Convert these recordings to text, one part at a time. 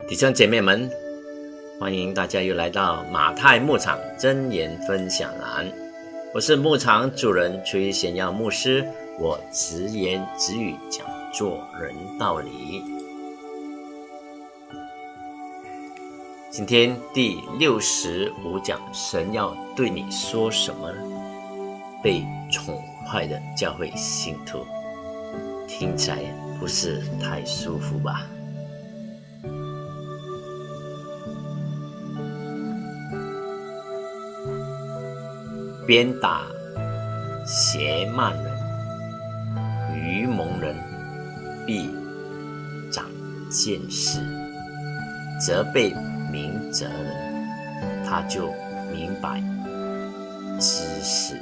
弟兄姐妹们，欢迎大家又来到马太牧场真言分享栏。我是牧场主人崔显耀牧师，我直言直语讲做人道理。今天第六十五讲，神要对你说什么呢？被宠坏的教会信徒，听起来不是太舒服吧？鞭打邪慢人、愚蒙人，必长见识；责备明哲人，他就明白知识。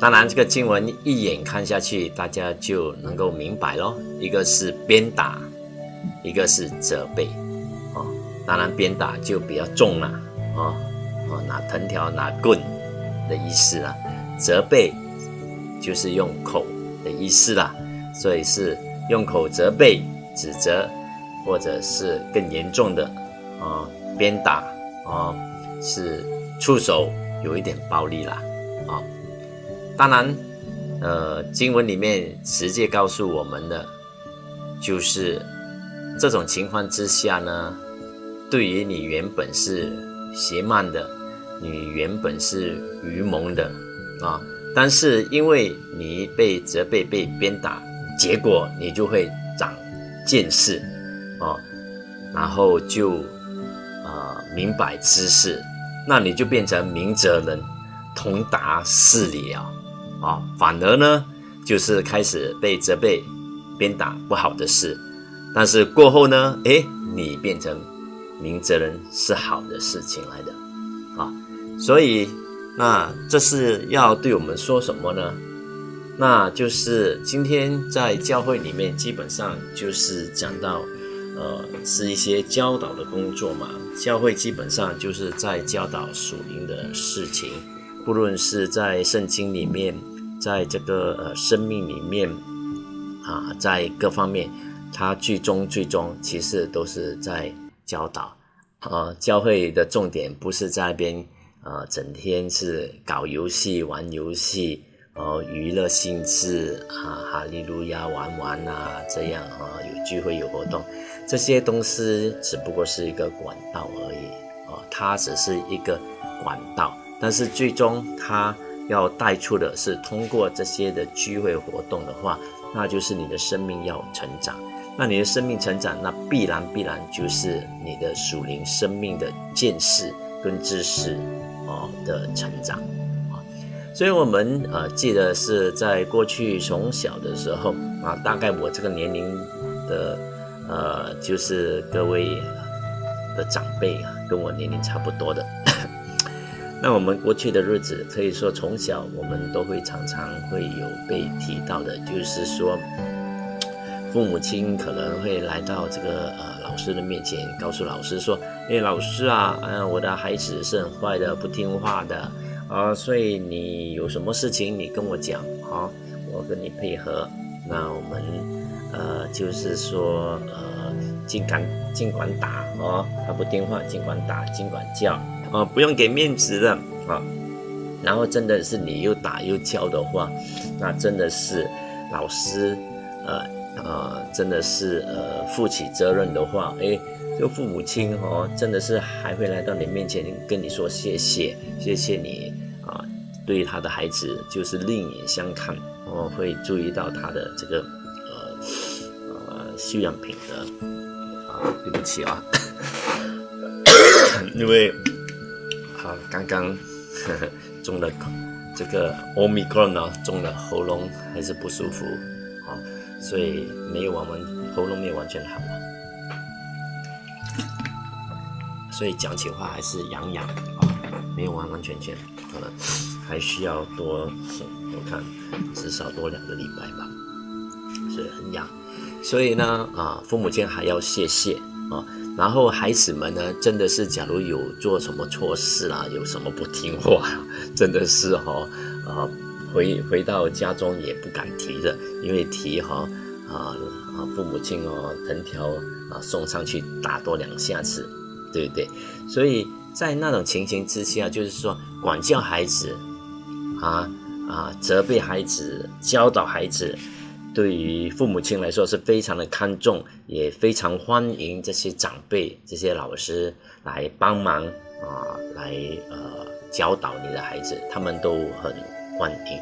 当然，这个经文一眼看下去，大家就能够明白咯。一个是鞭打，一个是责备。当然，鞭打就比较重了，啊啊，拿藤条、拿棍的意思啦。责备就是用口的意思啦，所以是用口责备、指责，或者是更严重的啊，鞭打啊，是出手有一点暴力啦，啊。当然，呃，经文里面直接告诉我们的，就是这种情况之下呢。对于你原本是邪慢的，你原本是愚蒙的啊，但是因为你被责备、被鞭打，结果你就会长见识啊，然后就啊明白知识，那你就变成明哲人，通达事理啊啊，反而呢就是开始被责备、鞭打不好的事，但是过后呢，诶，你变成。明哲人是好的事情来的，啊，所以那这是要对我们说什么呢？那就是今天在教会里面，基本上就是讲到，呃，是一些教导的工作嘛。教会基本上就是在教导属灵的事情，不论是在圣经里面，在这个呃生命里面，啊，在各方面，它最终最终其实都是在。教导，呃，教会的重点不是在那边，呃，整天是搞游戏、玩游戏，呃，娱乐性质啊，哈利路亚玩玩啊，这样啊，有聚会有活动，这些东西只不过是一个管道而已，啊，它只是一个管道，但是最终它要带出的是通过这些的聚会活动的话，那就是你的生命要成长。那你的生命成长，那必然必然就是你的属灵生命的见识跟知识哦的成长啊。所以，我们呃记得是在过去从小的时候啊，大概我这个年龄的呃，就是各位的长辈啊，跟我年龄差不多的。那我们过去的日子，可以说从小我们都会常常会有被提到的，就是说。父母亲可能会来到这个呃老师的面前，告诉老师说：“哎，老师啊，嗯，我的孩子是很坏的，不听话的啊，所以你有什么事情你跟我讲啊，我跟你配合。那我们呃就是说呃尽管尽管打哦，他不听话尽管打尽管叫啊，不用给面子的啊。然后真的是你又打又叫的话，那真的是老师呃。”啊，真的是呃，负起责任的话，哎，这个父母亲哦，真的是还会来到你面前跟你说谢谢，谢谢你啊，对他的孩子就是另眼相看，哦，会注意到他的这个呃呃修养品德啊，对不起啊，因为啊刚刚 中了这个 omicron 啊，中了喉咙还是不舒服啊。所以没有完完喉咙没有完全好了，所以讲起话还是痒痒啊，没有完完全全，可能还需要多，我看至少多两个礼拜吧，所以很痒。所以呢，啊，父母亲还要谢谢啊，然后孩子们呢，真的是假如有做什么错事啦，有什么不听话，真的是哈，啊。回回到家中也不敢提的，因为提哈啊啊父母亲哦藤条啊送上去打多两下子，对不对？所以在那种情形之下，就是说管教孩子啊啊责备孩子教导孩子。对于父母亲来说是非常的看重，也非常欢迎这些长辈、这些老师来帮忙啊，来呃教导你的孩子，他们都很欢迎。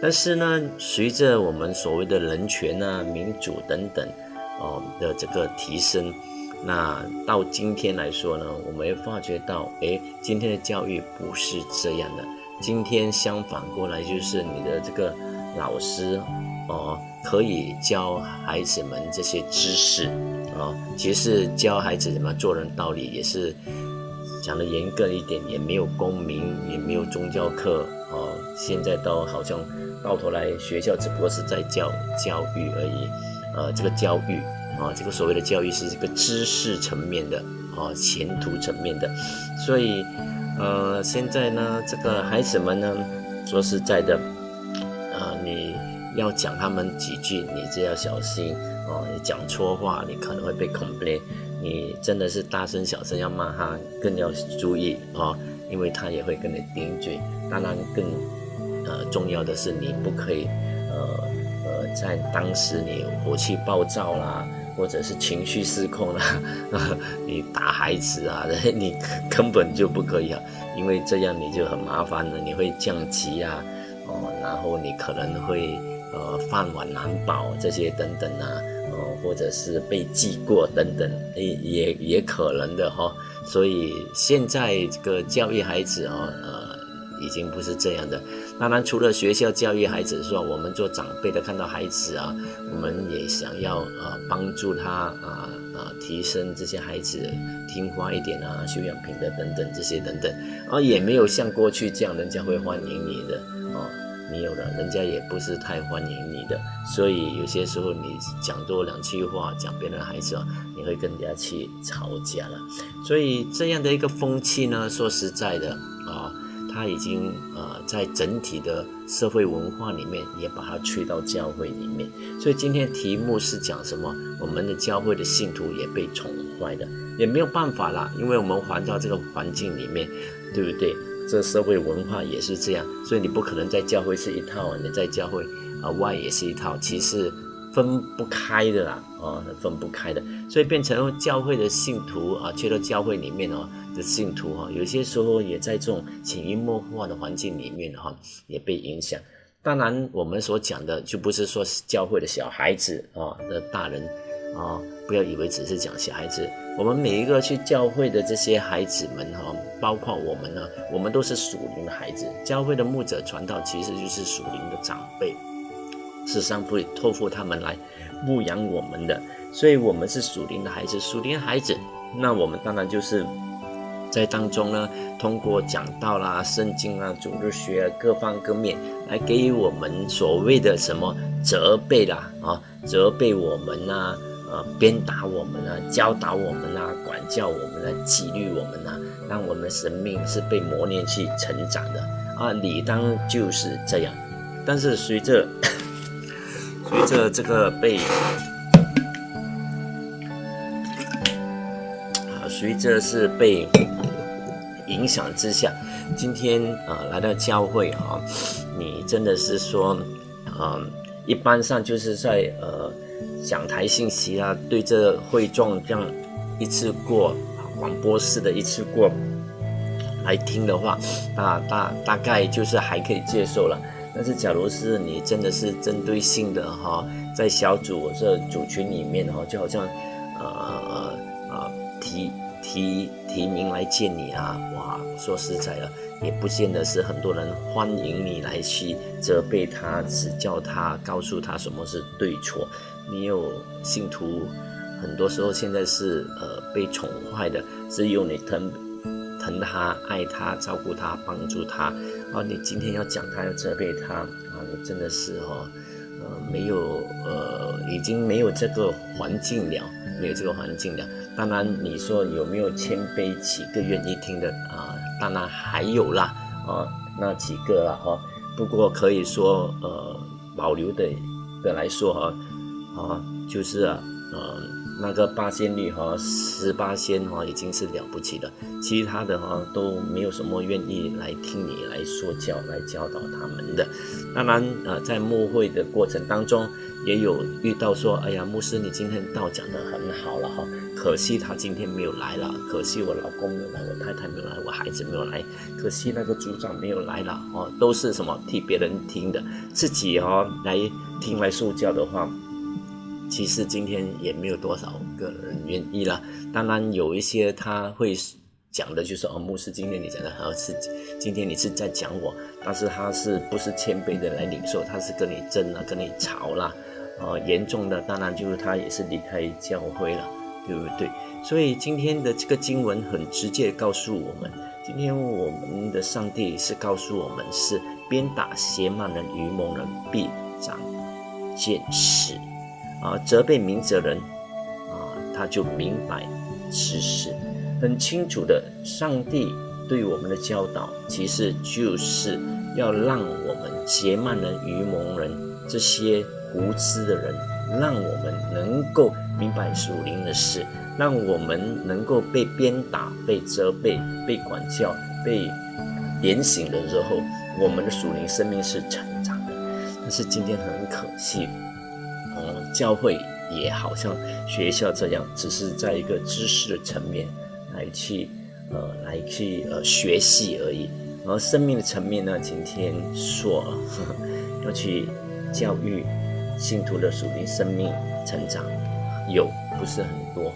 但是呢，随着我们所谓的人权啊、民主等等哦的这个提升，那到今天来说呢，我们会发觉到，哎，今天的教育不是这样的。今天相反过来，就是你的这个老师哦。可以教孩子们这些知识哦，其实教孩子怎么做人道理也是讲的严格一点，也没有公民，也没有宗教课哦。现在都好像到头来学校只不过是在教教育而已，呃，这个教育啊，这个所谓的教育是这个知识层面的啊，前途层面的。所以呃，现在呢，这个孩子们呢，说实在的，啊，你。要讲他们几句，你就要小心哦。你讲错话，你可能会被 complain。你真的是大声小声要骂他，更要注意哦，因为他也会跟你顶嘴。当然，更呃重要的是，你不可以呃呃在当时你火气暴躁啦，或者是情绪失控啦，你打孩子啊，你根本就不可以啊，因为这样你就很麻烦了，你会降级啊，哦，然后你可能会。呃，饭碗难保这些等等啊，哦，或者是被记过等等，也也也可能的哈。所以现在这个教育孩子啊，呃，已经不是这样的。当然，除了学校教育孩子，说我们做长辈的看到孩子啊，我们也想要呃帮助他啊啊，提升这些孩子听话一点啊，修养品德等等这些等等，啊，也没有像过去这样，人家会欢迎你的啊。没有了，人家也不是太欢迎你的，所以有些时候你讲多两句话，讲别人孩子啊，你会跟人家去吵架了。所以这样的一个风气呢，说实在的啊，他已经呃在整体的社会文化里面也把它吹到教会里面。所以今天题目是讲什么？我们的教会的信徒也被宠坏的，也没有办法啦，因为我们环到这个环境里面，对不对？这社会文化也是这样，所以你不可能在教会是一套，你在教会啊外也是一套，其实分不开的啦，啊，分不开的，所以变成教会的信徒啊，去到教会里面哦的信徒哈，有些时候也在这种潜移默化的环境里面哈，也被影响。当然，我们所讲的就不是说教会的小孩子啊的大人。啊，不要以为只是讲小孩子，我们每一个去教会的这些孩子们哈，包括我们呢，我们都是属灵的孩子。教会的牧者传道其实就是属灵的长辈，是上会托付他们来牧养我们的，所以我们是属灵的孩子。属灵孩子，那我们当然就是在当中呢，通过讲道啦、圣经啊、主日学啊各方各面来给予我们所谓的什么责备啦啊，责备我们呐。呃，鞭打我们啊，教导我们啊，管教我们啊，纪律我们啊，让我们的生命是被磨练去成长的啊，理当就是这样。但是随着随着这个被啊，随着是被影响之下，今天啊来到教会啊，你真的是说啊，一般上就是在呃。讲台信息啊，对这会众这样一次过广播式的一次过来听的话，大大大概就是还可以接受了。但是，假如是你真的是针对性的哈，在小组这组群里面哈，就好像呃呃提提提名来见你啊，哇，说实在的，也不见得是很多人欢迎你来去责备他、指教他、告诉他什么是对错。你有信徒，很多时候现在是呃被宠坏的，只有你疼疼他、爱他、照顾他、帮助他啊！你今天要讲他，要责备他啊！你真的是哈呃没有呃已经没有这个环境了，没有这个环境了。当然你说有没有谦卑几个愿意听的啊？当然还有啦啊，那几个了哈。不过可以说呃保留的的来说哈。啊，就是啊，呃，那个八仙女和，十八仙哈，已经是了不起的，其他的哈都没有什么愿意来听你来说教、来教导他们的。当然，呃，在牧会的过程当中，也有遇到说，哎呀，牧师，你今天道讲的很好了哈，可惜他今天没有来了，可惜我老公没有来，我太太没有来，我孩子没有来，可惜那个组长没有来了哦，都是什么替别人听的，自己哦来听来受教的话，其实今天也没有多少个人愿意了。当然有一些他会。讲的就是哦，牧师，今天你讲的好是，今天你是在讲我，但是他是不是谦卑的来领受？他是跟你争了，跟你吵了，呃，严重的当然就是他也是离开教会了，对不对？所以今天的这个经文很直接告诉我们，今天我们的上帝是告诉我们是鞭打邪慢人、愚蒙人，必长见识啊，责备明哲人啊，他就明白此事。很清楚的，上帝对我们的教导，其实就是要让我们结慢人、愚蒙人这些无知的人，让我们能够明白属灵的事，让我们能够被鞭打、被责备、被管教、被点醒的时候，我们的属灵生命是成长的。但是今天很可惜，嗯，教会也好像学校这样，只是在一个知识的层面。来去，呃，来去，呃，学习而已。而生命的层面呢，今天说要去教育信徒的属灵生命成长，有不是很多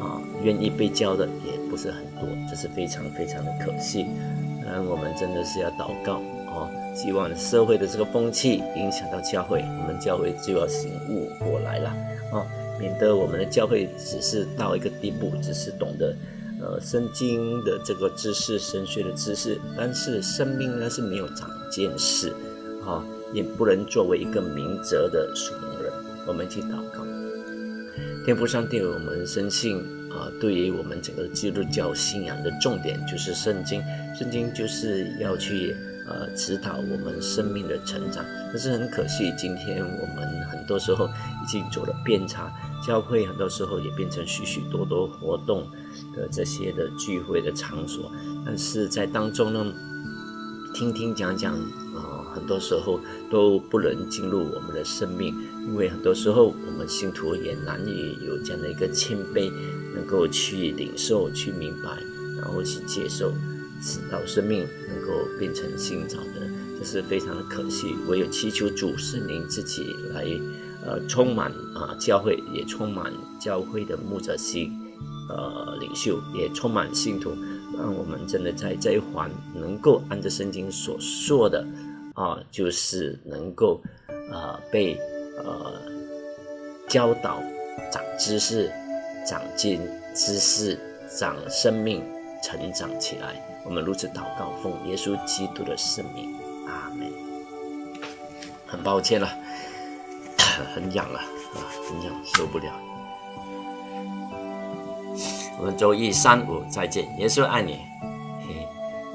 啊，愿意被教的也不是很多，这是非常非常的可惜。那我们真的是要祷告哦，希望社会的这个风气影响到教会，我们教会就要醒悟过来了啊，免得我们的教会只是到一个地步，只是懂得。呃，圣经的这个知识，神学的知识，但是生命呢是没有长见识，啊，也不能作为一个明哲的属灵人。我们去祷告，天父上帝，我们深信啊，对于我们整个基督教信仰的重点就是圣经，圣经就是要去呃指导我们生命的成长。但是很可惜，今天我们很多时候已经走了偏差。教会很多时候也变成许许多多活动的这些的聚会的场所，但是在当中呢，听听讲讲啊，很多时候都不能进入我们的生命，因为很多时候我们信徒也难以有这样的一个谦卑，能够去领受、去明白，然后去接受，使到生命能够变成新造的，这是非常的可惜。唯有祈求主圣灵自己来。呃，充满啊，教会也充满教会的牧者西，呃，领袖也充满信徒，让我们真的在这一环能够按照圣经所说的啊，就是能够啊被呃教导、长知识、长进知识、长生命、成长起来。我们如此祷告，奉耶稣基督的圣名，阿门。很抱歉了。很痒了，啊，很痒，受不了。我们周一、三、五再见，耶稣爱你，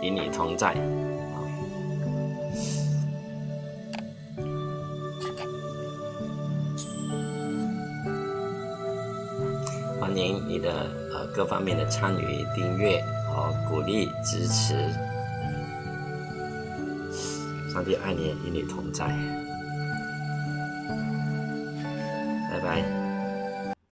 与你同在。欢迎你的呃各方面的参与、订阅和鼓励支持。上帝爱你，与你同在。拜拜。